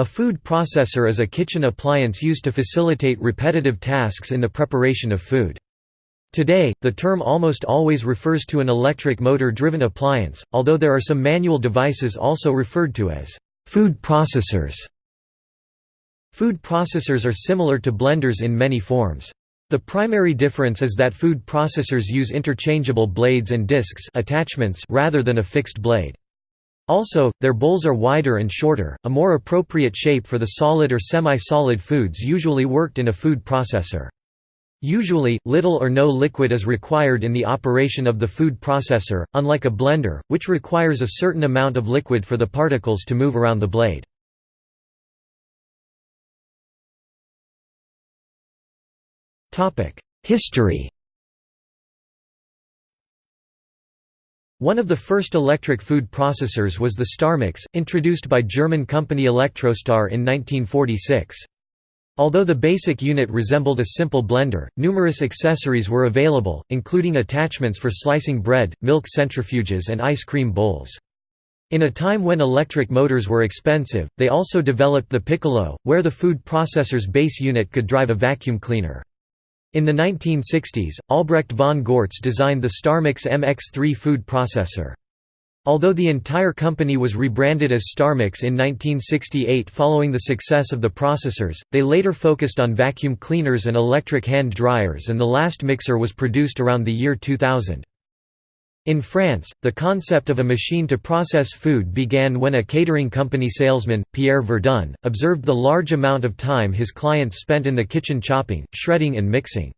A food processor is a kitchen appliance used to facilitate repetitive tasks in the preparation of food. Today, the term almost always refers to an electric motor-driven appliance, although there are some manual devices also referred to as food processors. Food processors are similar to blenders in many forms. The primary difference is that food processors use interchangeable blades and discs attachments rather than a fixed blade. Also, their bowls are wider and shorter, a more appropriate shape for the solid or semi-solid foods usually worked in a food processor. Usually, little or no liquid is required in the operation of the food processor, unlike a blender, which requires a certain amount of liquid for the particles to move around the blade. History One of the first electric food processors was the Starmix, introduced by German company Electrostar in 1946. Although the basic unit resembled a simple blender, numerous accessories were available, including attachments for slicing bread, milk centrifuges and ice cream bowls. In a time when electric motors were expensive, they also developed the Piccolo, where the food processor's base unit could drive a vacuum cleaner. In the 1960s, Albrecht von Goertz designed the Starmix MX3 food processor. Although the entire company was rebranded as Starmix in 1968 following the success of the processors, they later focused on vacuum cleaners and electric hand dryers and the last mixer was produced around the year 2000. In France, the concept of a machine to process food began when a catering company salesman, Pierre Verdun, observed the large amount of time his clients spent in the kitchen chopping, shredding and mixing.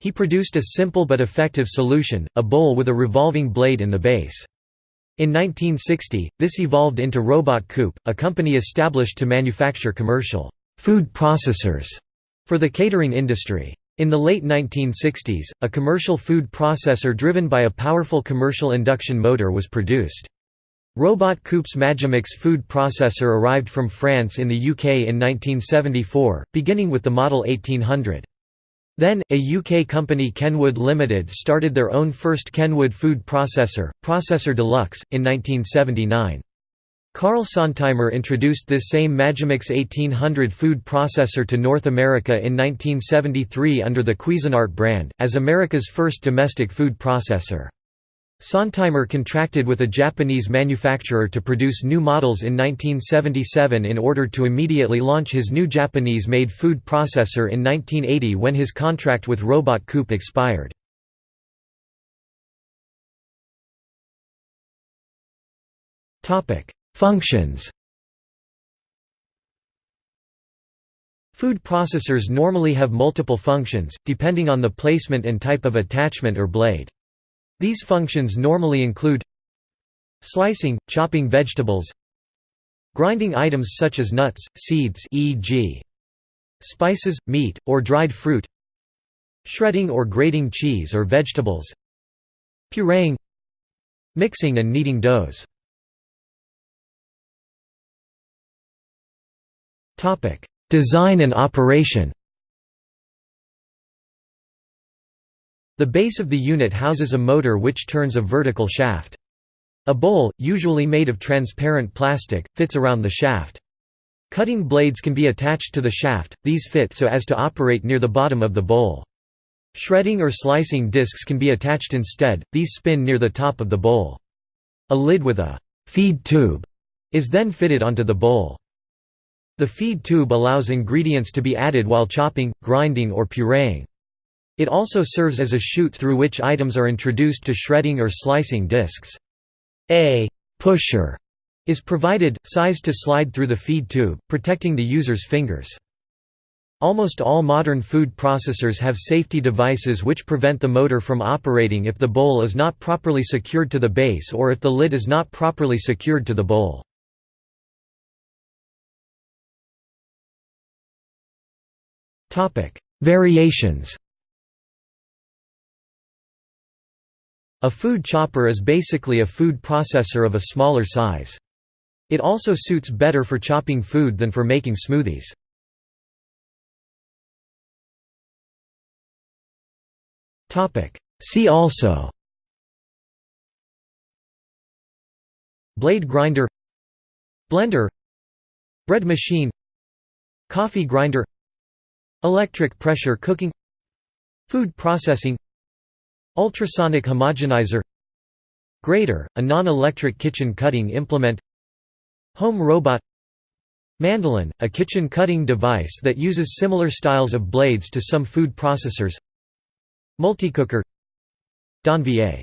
He produced a simple but effective solution, a bowl with a revolving blade in the base. In 1960, this evolved into Robot Coupe, a company established to manufacture commercial food processors for the catering industry. In the late 1960s, a commercial food processor driven by a powerful commercial induction motor was produced. Robot Coupe's Magimix food processor arrived from France in the UK in 1974, beginning with the Model 1800. Then, a UK company Kenwood Limited started their own first Kenwood food processor, Processor Deluxe, in 1979. Carl Sontheimer introduced this same Magimix 1800 food processor to North America in 1973 under the Cuisinart brand, as America's first domestic food processor. Sontheimer contracted with a Japanese manufacturer to produce new models in 1977 in order to immediately launch his new Japanese-made food processor in 1980 when his contract with Robot Coupe expired. Functions Food processors normally have multiple functions, depending on the placement and type of attachment or blade. These functions normally include Slicing, chopping vegetables Grinding items such as nuts, seeds e.g. Spices, meat, or dried fruit Shredding or grating cheese or vegetables Pureeing Mixing and kneading doughs Design and operation The base of the unit houses a motor which turns a vertical shaft. A bowl, usually made of transparent plastic, fits around the shaft. Cutting blades can be attached to the shaft, these fit so as to operate near the bottom of the bowl. Shredding or slicing discs can be attached instead, these spin near the top of the bowl. A lid with a «feed tube» is then fitted onto the bowl. The feed tube allows ingredients to be added while chopping, grinding or pureeing. It also serves as a chute through which items are introduced to shredding or slicing discs. A «pusher» is provided, sized to slide through the feed tube, protecting the user's fingers. Almost all modern food processors have safety devices which prevent the motor from operating if the bowl is not properly secured to the base or if the lid is not properly secured to the bowl. Variations A food chopper is basically a food processor of a smaller size. It also suits better for chopping food than for making smoothies. See also Blade grinder Blender Bread machine Coffee grinder Electric pressure cooking Food processing Ultrasonic homogenizer Grater, a non-electric kitchen cutting implement Home robot Mandolin, a kitchen cutting device that uses similar styles of blades to some food processors Multicooker Donvier